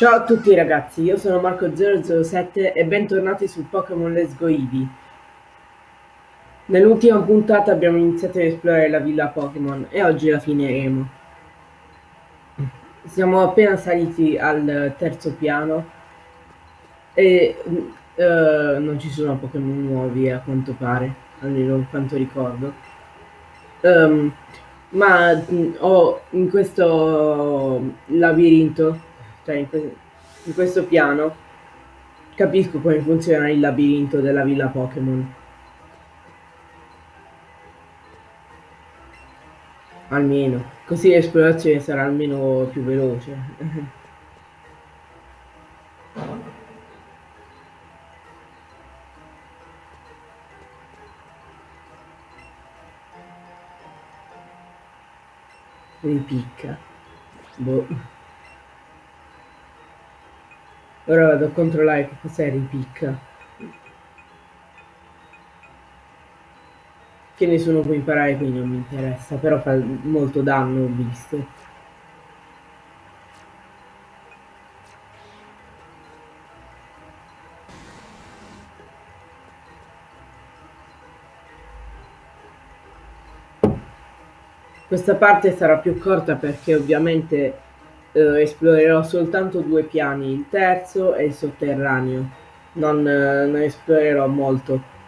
Ciao a tutti ragazzi, io sono Marco007 e bentornati su Pokémon Let's Go Eevee. Nell'ultima puntata abbiamo iniziato ad esplorare la villa Pokémon e oggi la finiremo. Siamo appena saliti al terzo piano e uh, non ci sono Pokémon nuovi a quanto pare, almeno per quanto ricordo. Um, ma mm, ho in questo labirinto cioè in, que in questo piano capisco come funziona il labirinto della villa Pokémon. Almeno, così l'esplorazione sarà almeno più veloce. Ripicca. Boh. Ora vado a controllare che cos'è ripicca. Che nessuno può imparare quindi non mi interessa, però fa molto danno ho visto. Questa parte sarà più corta perché ovviamente eh, esplorerò soltanto due piani, il terzo e il sotterraneo. Non, eh, non esplorerò molto.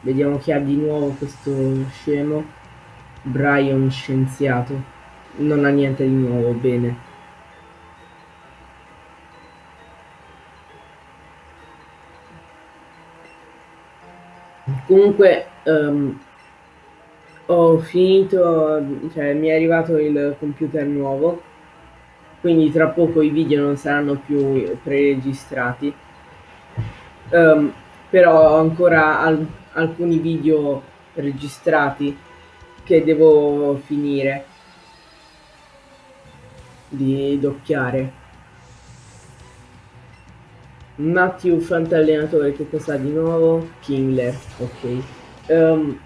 Vediamo chi ha di nuovo questo scemo. Brian scienziato. Non ha niente di nuovo, bene. Comunque, um, ho finito, cioè mi è arrivato il computer nuovo, quindi tra poco i video non saranno più preregistrati. Um, però ho ancora al alcuni video registrati che devo finire di doppiare. Matthew Fantallenatore, che cosa di nuovo? Kingler, ok. Um,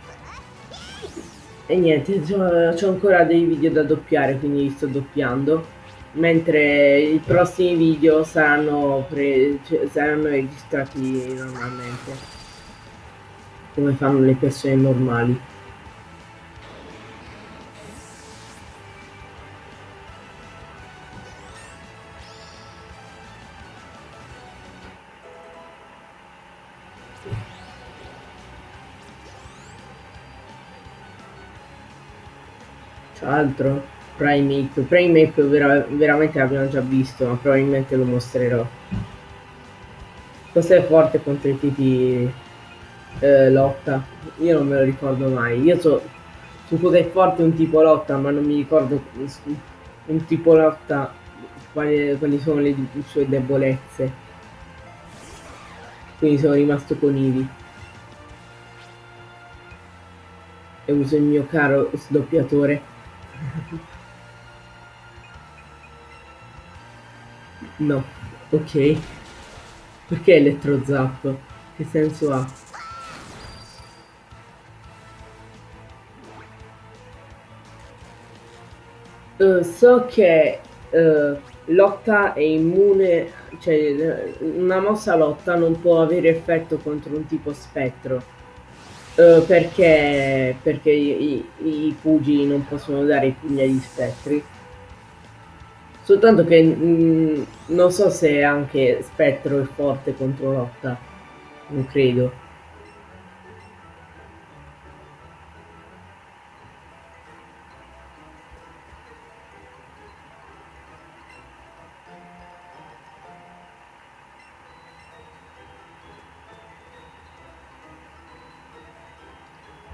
e niente, ho ancora dei video da doppiare, quindi li sto doppiando. Mentre i prossimi video saranno, pre cioè, saranno registrati normalmente. Come fanno le persone normali. Altro? Prime Ape. Prime Ape vera veramente l'abbiamo già visto ma probabilmente lo mostrerò. Cos'è forte contro i tipi eh, lotta. Io non me lo ricordo mai. Io so su cosa è forte un tipo lotta ma non mi ricordo un tipo lotta quali, quali sono le sue debolezze. Quindi sono rimasto con Ivi e uso il mio caro sdoppiatore No, ok. Perché elettrozap? Che senso ha? Uh, so che uh, lotta è immune, cioè una mossa lotta non può avere effetto contro un tipo spettro. Uh, perché, perché i, i, i, pugili non possono dare i pugni agli spettri. Soltanto che mh, mm, non so se anche spettro è forte contro lotta. Non credo.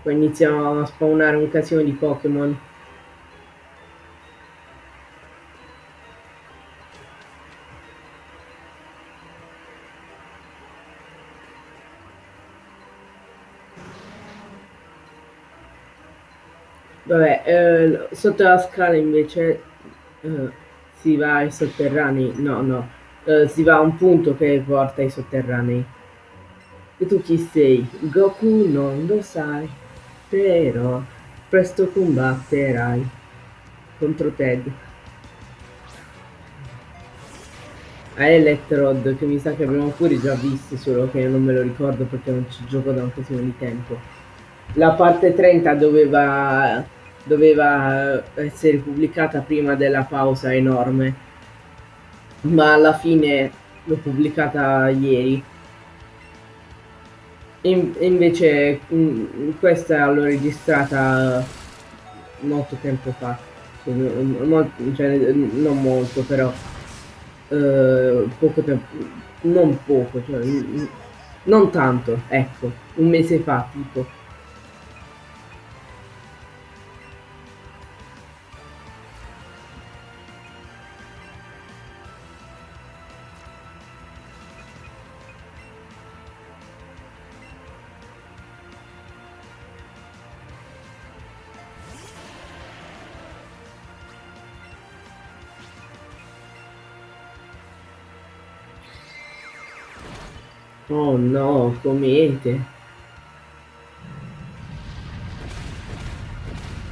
Poi iniziamo a spawnare un casino di Pokémon. Vabbè, eh, sotto la scala invece eh, si va ai sotterranei. No, no, eh, si va a un punto che porta ai sotterranei. E tu chi sei? Goku non lo sai però presto combatterai. contro Ted. A Electrod che mi sa che abbiamo pure già visto, solo che non me lo ricordo perché non ci gioco da un casino di tempo. La parte 30 doveva, doveva essere pubblicata prima della pausa enorme, ma alla fine l'ho pubblicata ieri. In, invece mh, mm, questa l'ho registrata molto tempo fa, cioè, cioè non molto però eh, poco tempo, non poco, cioè, non tanto, ecco, un mese fa tipo. Oh no, comete.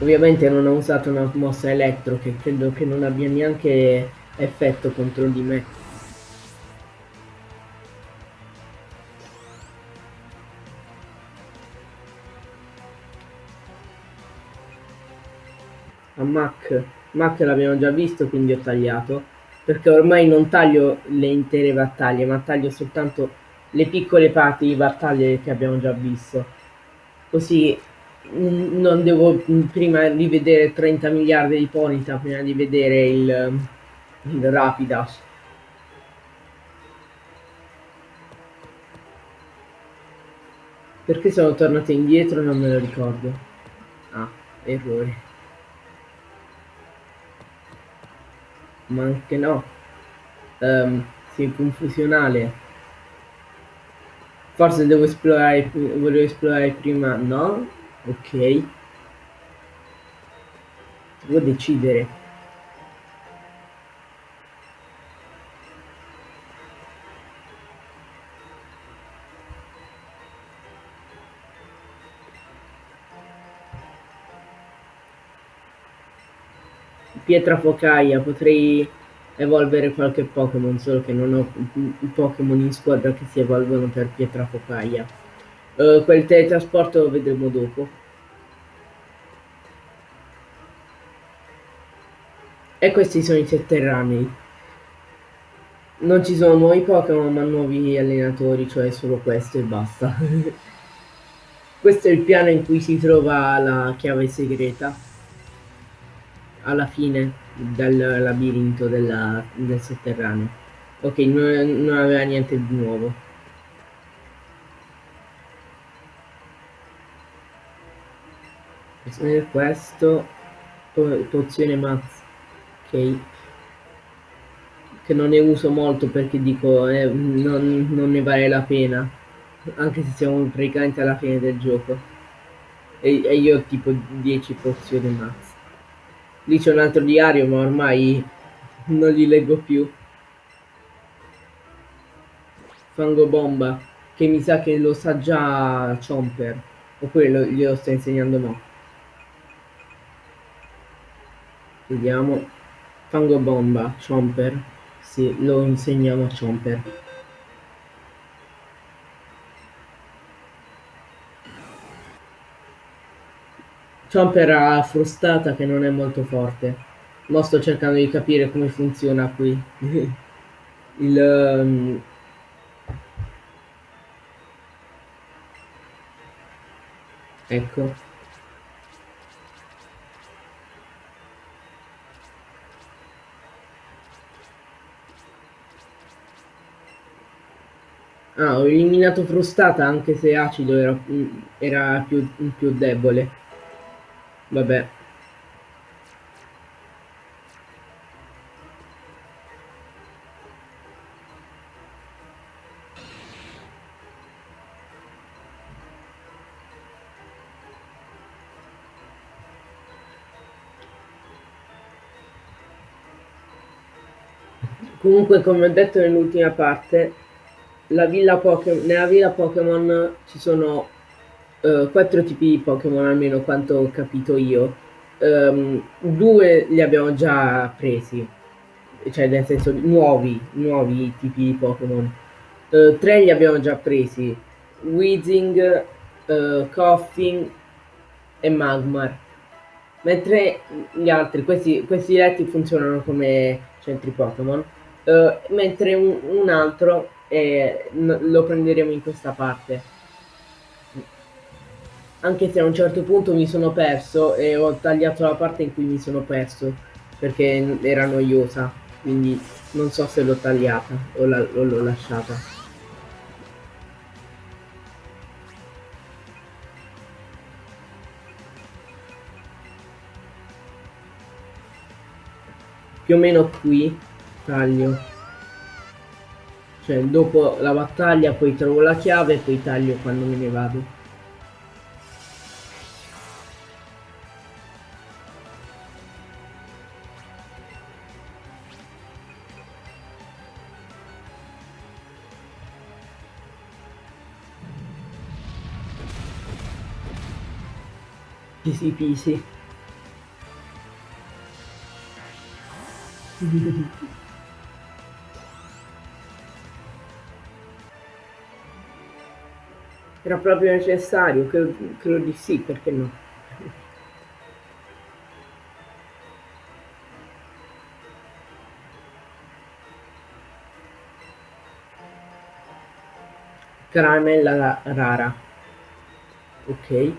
Ovviamente non ho usato una mossa elettro che credo che non abbia neanche effetto contro di me. A Mac, Mac l'abbiamo già visto quindi ho tagliato perché ormai non taglio le intere battaglie ma taglio soltanto le piccole parti di battaglie che abbiamo già visto. Così mm, non devo mm, prima rivedere 30 miliardi di Ponita prima di vedere il, il Rapidash. Perché sono tornato indietro non me lo ricordo. Ah, errore. Ma anche no. Um, sì, confusionale. Forse devo esplorare, volevo esplorare prima, no? Ok. Devo decidere. Pietra focaia, potrei evolvere qualche Pokémon, solo che non ho Pokémon in squadra che si evolvono per pietra focaia. Uh, quel teletrasporto lo vedremo dopo. E questi sono i sotterranei. Non ci sono nuovi Pokémon ma nuovi allenatori, cioè solo questo e basta. questo è il piano in cui si trova la chiave segreta. Alla fine dal labirinto della, del sotterraneo. Ok, non, non aveva niente di nuovo. questo po pozione mazz ok. Che non ne uso molto perché dico eh, non, non, ne vale la pena. Anche se siamo praticamente alla fine del gioco. E, e io ho tipo 10 pozioni mazz Lì c'è un altro diario, ma ormai non li leggo più. Fango bomba, che mi sa che lo sa già Chomper. Oppure lo, glielo sto insegnando mo. Vediamo. Fango bomba, Chomper. Sì, lo insegniamo a Chomper. Chomper ha frustata che non è molto forte. Ma sto cercando di capire come funziona qui. Il... Um... Ecco. Ah, ho eliminato frustata anche se acido era, era più, più debole. Vabbè. Comunque, come ho detto nell'ultima parte, la villa nella villa Pokémon ci sono uh, quattro tipi di Pokémon, almeno quanto ho capito io. Um, due li abbiamo già presi, cioè nel senso nuovi, nuovi tipi di Pokémon. Uh, tre li abbiamo già presi, Weezing, uh, Coffin e Magmar. Mentre gli altri, questi, questi letti funzionano come centri Pokémon, uh, mentre un, un altro eh, lo prenderemo in questa parte anche se a un certo punto mi sono perso e ho tagliato la parte in cui mi sono perso perché era noiosa quindi non so se l'ho tagliata o l'ho lasciata. Più o meno qui taglio. Cioè dopo la battaglia poi trovo la chiave e poi taglio quando me ne vado Easy peasy. Era proprio necessario, credo, credo di sì, perché no? Caramella rara ok.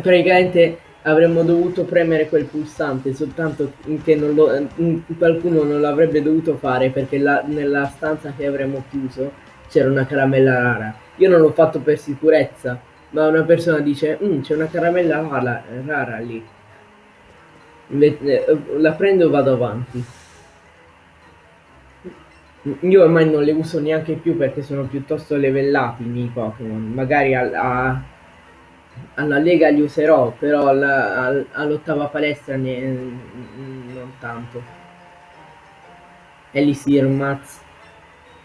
Praticamente avremmo dovuto premere quel pulsante soltanto che non lo, qualcuno non l'avrebbe dovuto fare perché la, nella stanza che avremmo chiuso c'era una caramella rara. Io non l'ho fatto per sicurezza ma una persona dice mm, c'è una caramella rara, rara lì. Eh, la prendo e vado avanti. Io ormai non le uso neanche più perché sono piuttosto levellati i miei Pokémon. Magari a, a alla Lega li userò, però all'ottava palestra ne, non tanto. Elisir Maz,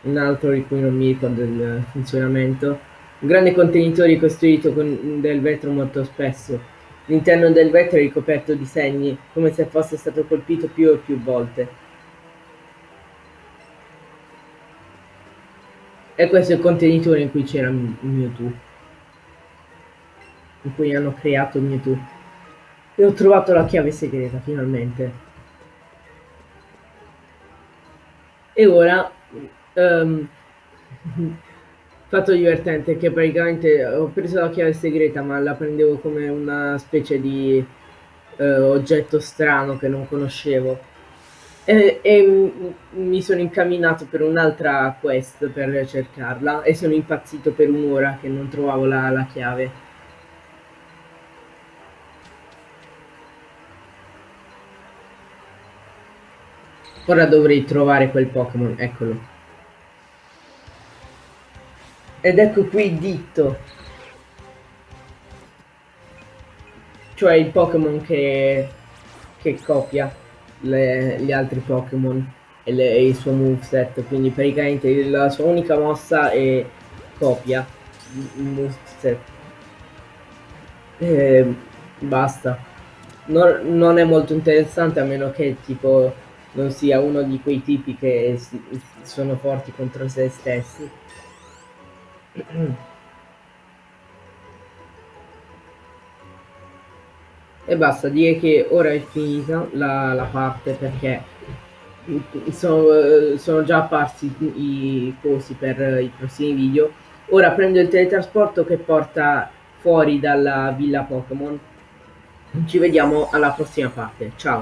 un altro di cui non mi ricordo il funzionamento. Un grande contenitore costruito con del vetro molto spesso. L'interno del vetro è ricoperto di segni, come se fosse stato colpito più e più volte. E questo è il contenitore in cui c'era Mewtwo in cui hanno creato Mewtwo. E ho trovato la chiave segreta finalmente. E ora um, fatto divertente che praticamente ho preso la chiave segreta ma la prendevo come una specie di uh, oggetto strano che non conoscevo e, e mi sono incamminato per un'altra quest per cercarla e sono impazzito per un'ora che non trovavo la, la chiave Ora dovrei trovare quel Pokémon, eccolo. Ed ecco qui Ditto. Cioè il Pokémon che, che copia le, gli altri Pokémon e, e, il suo moveset. Quindi praticamente la sua unica mossa è copia il moveset. E basta. Non, non è molto interessante a meno che tipo non sia uno di quei tipi che sono forti contro se stessi. e basta, dire che ora è finita la, la parte perché sono, sono, già apparsi i cosi per i prossimi video. Ora prendo il teletrasporto che porta fuori dalla villa Pokémon. Ci vediamo alla prossima parte. Ciao!